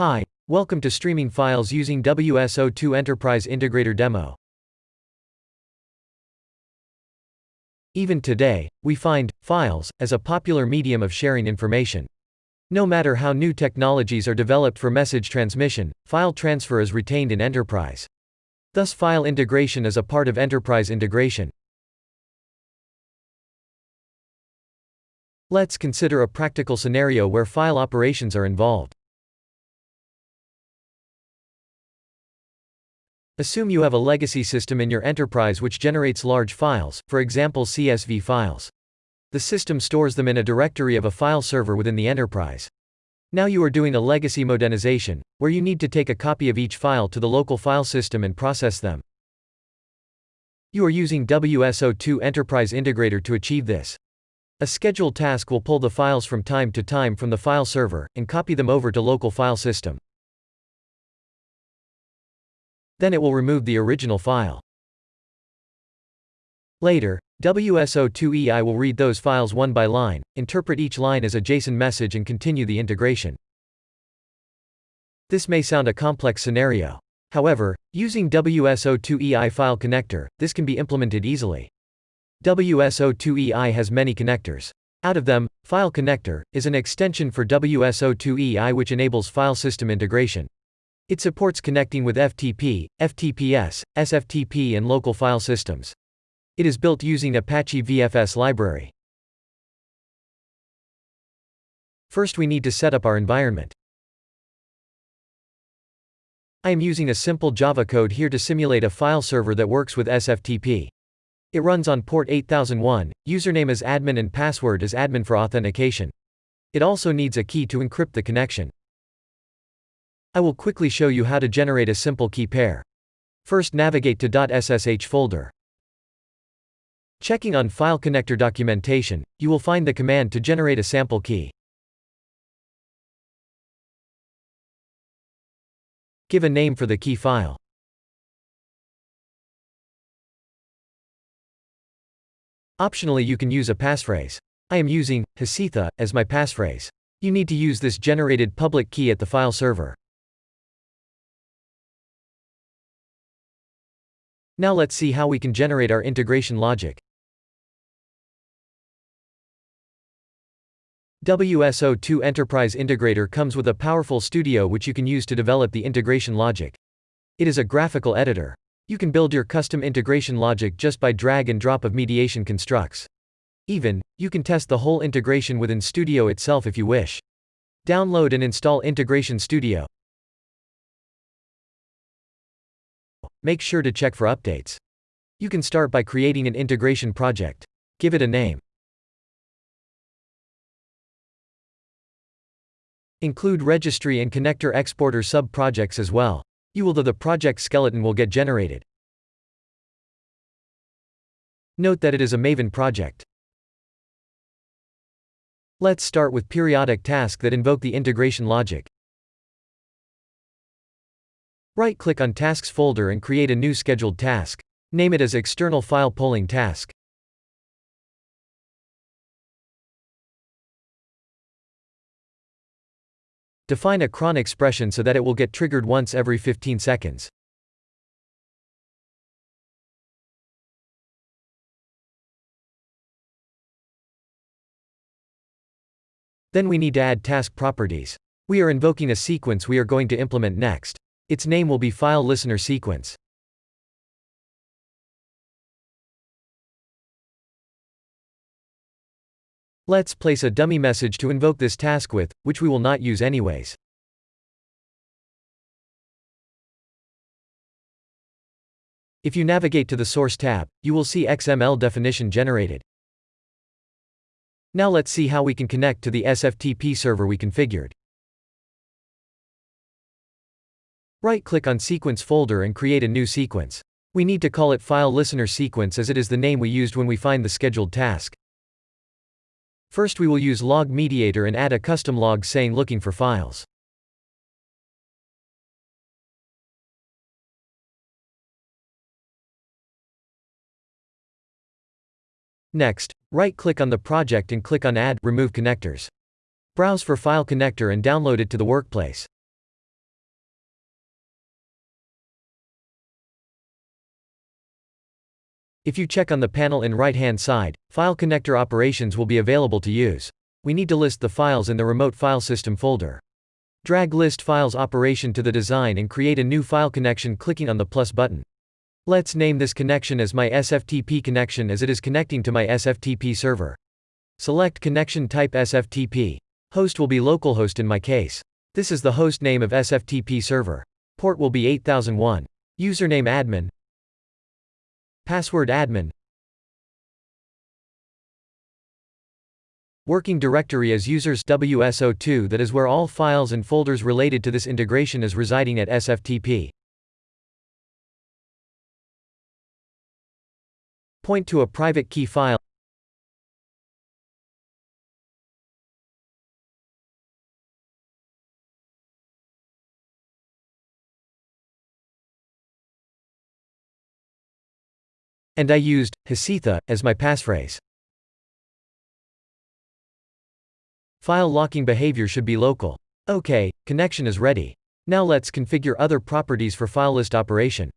Hi, welcome to streaming files using WSO2 Enterprise Integrator demo. Even today, we find files as a popular medium of sharing information. No matter how new technologies are developed for message transmission, file transfer is retained in enterprise. Thus file integration is a part of enterprise integration. Let's consider a practical scenario where file operations are involved. Assume you have a legacy system in your enterprise which generates large files, for example CSV files. The system stores them in a directory of a file server within the enterprise. Now you are doing a legacy modernization, where you need to take a copy of each file to the local file system and process them. You are using WSO2 Enterprise Integrator to achieve this. A scheduled task will pull the files from time to time from the file server, and copy them over to local file system. Then it will remove the original file. Later, WSO2EI will read those files one by line, interpret each line as a JSON message and continue the integration. This may sound a complex scenario. However, using WSO2EI file connector, this can be implemented easily. WSO2EI has many connectors. Out of them, File Connector is an extension for WSO2EI which enables file system integration. It supports connecting with FTP, FTPS, SFTP and local file systems. It is built using Apache VFS library. First we need to set up our environment. I am using a simple Java code here to simulate a file server that works with SFTP. It runs on port 8001, username is admin and password is admin for authentication. It also needs a key to encrypt the connection. I will quickly show you how to generate a simple key pair. First navigate to .ssh folder. Checking on File Connector documentation, you will find the command to generate a sample key. Give a name for the key file. Optionally you can use a passphrase. I am using Hasitha as my passphrase. You need to use this generated public key at the file server. Now let's see how we can generate our integration logic. WSO2 Enterprise Integrator comes with a powerful studio which you can use to develop the integration logic. It is a graphical editor. You can build your custom integration logic just by drag and drop of mediation constructs. Even, you can test the whole integration within Studio itself if you wish. Download and install Integration Studio. Make sure to check for updates. You can start by creating an integration project. Give it a name. Include registry and connector exporter sub-projects as well. You will the project skeleton will get generated. Note that it is a Maven project. Let's start with periodic task that invoke the integration logic. Right-click on Tasks folder and create a new scheduled task. Name it as External File Polling Task. Define a cron expression so that it will get triggered once every 15 seconds. Then we need to add task properties. We are invoking a sequence we are going to implement next. Its name will be file listener sequence. Let's place a dummy message to invoke this task with, which we will not use anyways. If you navigate to the Source tab, you will see XML definition generated. Now let's see how we can connect to the SFTP server we configured. Right-click on Sequence folder and create a new sequence. We need to call it File Listener Sequence as it is the name we used when we find the scheduled task. First we will use log mediator and add a custom log saying looking for files. Next, right-click on the project and click on Add Remove Connectors. Browse for File Connector and download it to the workplace. If you check on the panel in right-hand side, file connector operations will be available to use. We need to list the files in the remote file system folder. Drag list files operation to the design and create a new file connection clicking on the plus button. Let's name this connection as my SFTP connection as it is connecting to my SFTP server. Select connection type SFTP. Host will be localhost in my case. This is the host name of SFTP server. Port will be 8001. Username admin. Password admin. Working directory as users WSO2 that is where all files and folders related to this integration is residing at SFTP. Point to a private key file And I used Hasitha as my passphrase. File locking behavior should be local. OK, connection is ready. Now let's configure other properties for file list operation.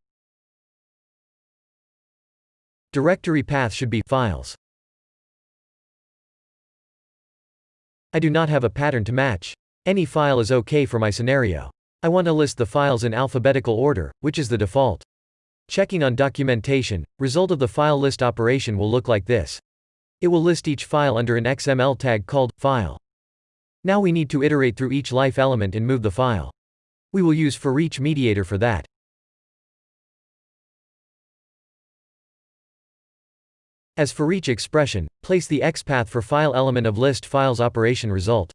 Directory path should be files. I do not have a pattern to match. Any file is OK for my scenario. I want to list the files in alphabetical order, which is the default. Checking on documentation, result of the file list operation will look like this. It will list each file under an XML tag called file. Now we need to iterate through each life element and move the file. We will use for each mediator for that. As for each expression, place the XPath for file element of list files operation result.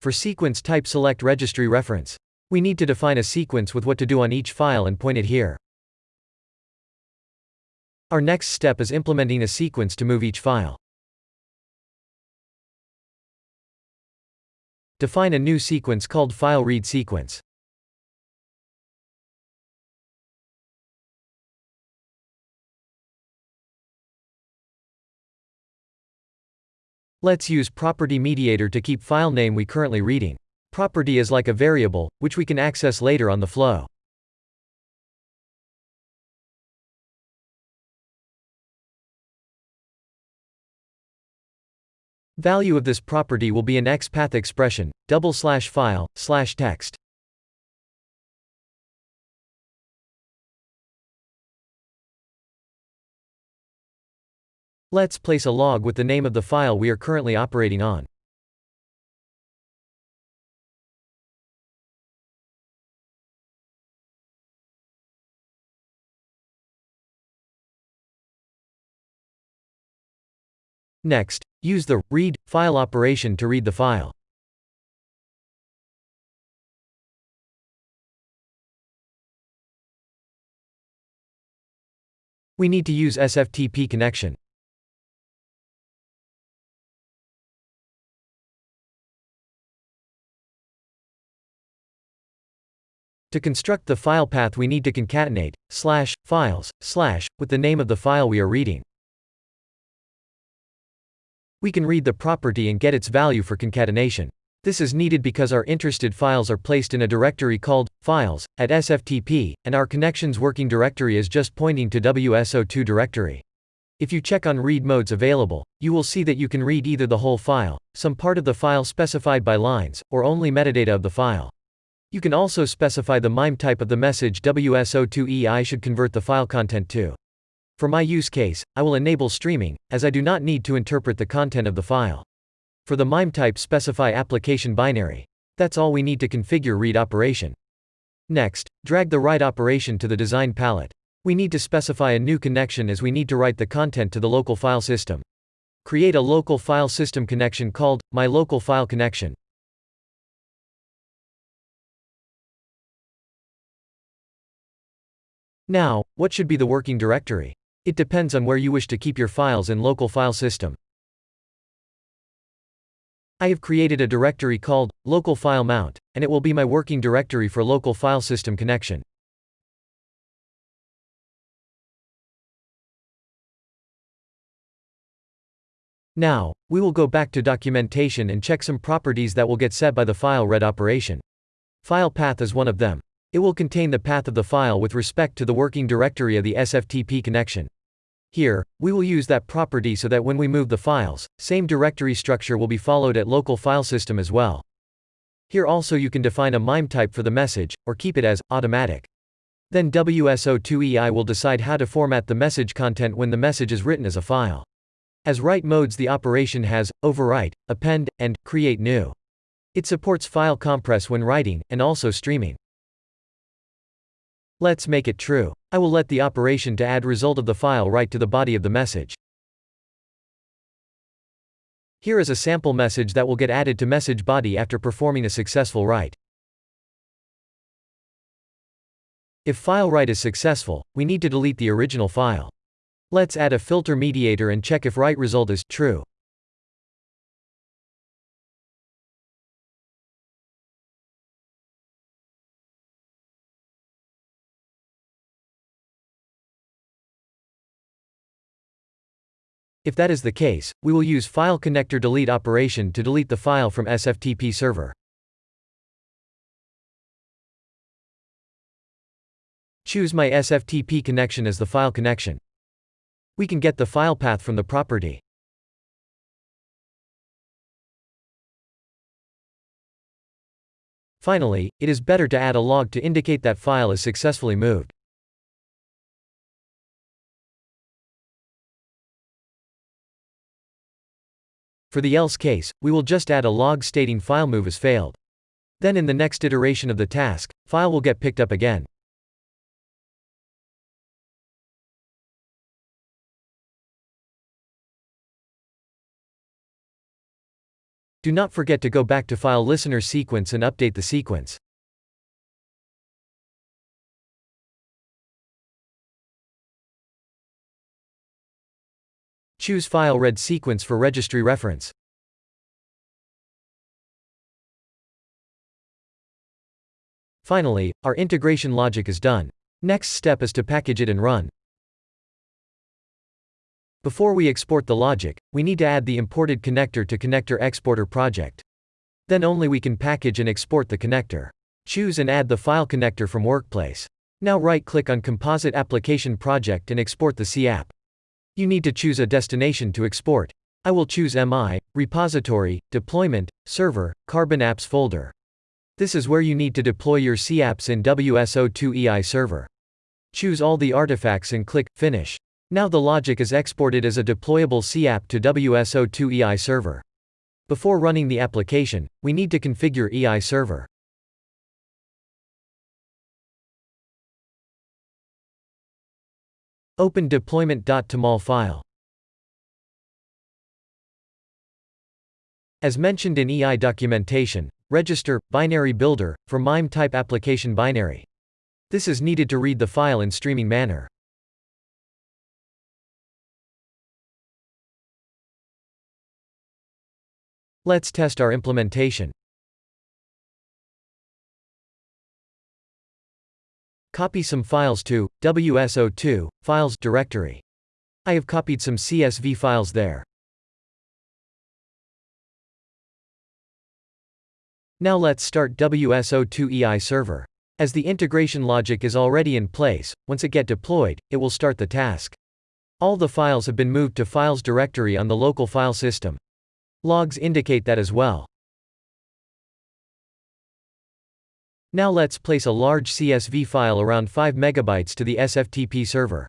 For sequence type select registry reference. We need to define a sequence with what to do on each file and point it here. Our next step is implementing a sequence to move each file. Define a new sequence called file read sequence. Let's use property mediator to keep file name we currently reading. Property is like a variable, which we can access later on the flow. Value of this property will be an XPath expression, double slash file, slash text. Let's place a log with the name of the file we are currently operating on. Next, use the read file operation to read the file. We need to use SFTP connection. To construct the file path we need to concatenate, slash, files, slash, with the name of the file we are reading. We can read the property and get its value for concatenation. This is needed because our interested files are placed in a directory called files at SFTP, and our connections working directory is just pointing to WSO2 directory. If you check on read modes available, you will see that you can read either the whole file, some part of the file specified by lines, or only metadata of the file. You can also specify the MIME type of the message WSO2EI should convert the file content to. For my use case, I will enable streaming, as I do not need to interpret the content of the file. For the MIME type specify application binary. That's all we need to configure read operation. Next, drag the write operation to the design palette. We need to specify a new connection as we need to write the content to the local file system. Create a local file system connection called my local file connection. Now, what should be the working directory? It depends on where you wish to keep your files in local file system. I have created a directory called local file mount, and it will be my working directory for local file system connection. Now, we will go back to documentation and check some properties that will get set by the file read operation. File path is one of them. It will contain the path of the file with respect to the working directory of the SFTP connection. Here, we will use that property so that when we move the files, same directory structure will be followed at local file system as well. Here also you can define a MIME type for the message, or keep it as automatic. Then WSO2EI will decide how to format the message content when the message is written as a file. As write modes the operation has, overwrite, append, and create new. It supports file compress when writing, and also streaming. Let's make it true. I will let the operation to add result of the file write to the body of the message. Here is a sample message that will get added to message body after performing a successful write. If file write is successful, we need to delete the original file. Let's add a filter mediator and check if write result is true. If that is the case, we will use file connector delete operation to delete the file from SFTP server. Choose my SFTP connection as the file connection. We can get the file path from the property. Finally, it is better to add a log to indicate that file is successfully moved. For the else case, we will just add a log stating file move has failed. Then in the next iteration of the task, file will get picked up again. Do not forget to go back to file listener sequence and update the sequence. Choose file read sequence for registry reference. Finally, our integration logic is done. Next step is to package it and run. Before we export the logic, we need to add the imported connector to connector exporter project. Then only we can package and export the connector. Choose and add the file connector from workplace. Now right-click on Composite Application Project and export the CApp. You need to choose a destination to export. I will choose MI, Repository, Deployment, Server, Carbon Apps folder. This is where you need to deploy your CApps in WSO2EI server. Choose all the artifacts and click Finish. Now the logic is exported as a deployable CApp to WSO2 EI server. Before running the application, we need to configure EI server. Open deployment.toml file. As mentioned in EI documentation, register, binary builder, for MIME type application binary. This is needed to read the file in streaming manner. Let's test our implementation. Copy some files to WSO2 files directory. I have copied some CSV files there. Now let's start WSO2 EI server. As the integration logic is already in place, once it get deployed, it will start the task. All the files have been moved to files directory on the local file system. Logs indicate that as well. Now let's place a large CSV file around 5 megabytes to the SFTP server.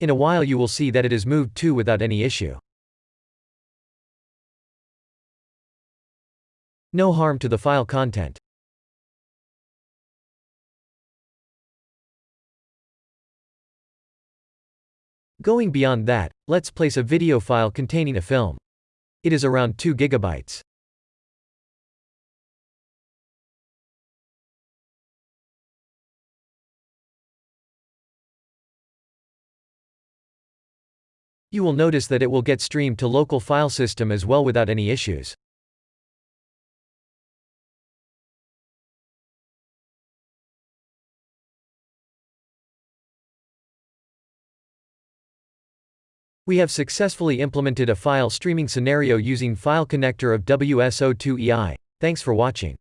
In a while you will see that it is moved to without any issue. No harm to the file content. Going beyond that, let's place a video file containing a film. It is around 2 gigabytes. You will notice that it will get streamed to local file system as well without any issues. We have successfully implemented a file streaming scenario using file connector of WSO2EI. Thanks for watching.